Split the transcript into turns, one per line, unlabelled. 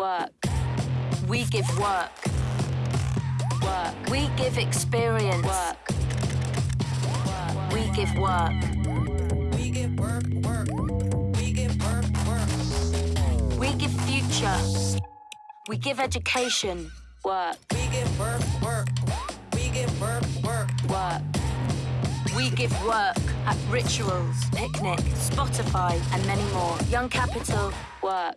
Work. We give work. Work. We give experience. Work. We give work.
We give work, work. We give work, work.
We give future. We give education. Work.
We give work, work. We give work, work.
Work. We give work at Rituals, Picnic, Spotify, and many more. Young Capital. Work.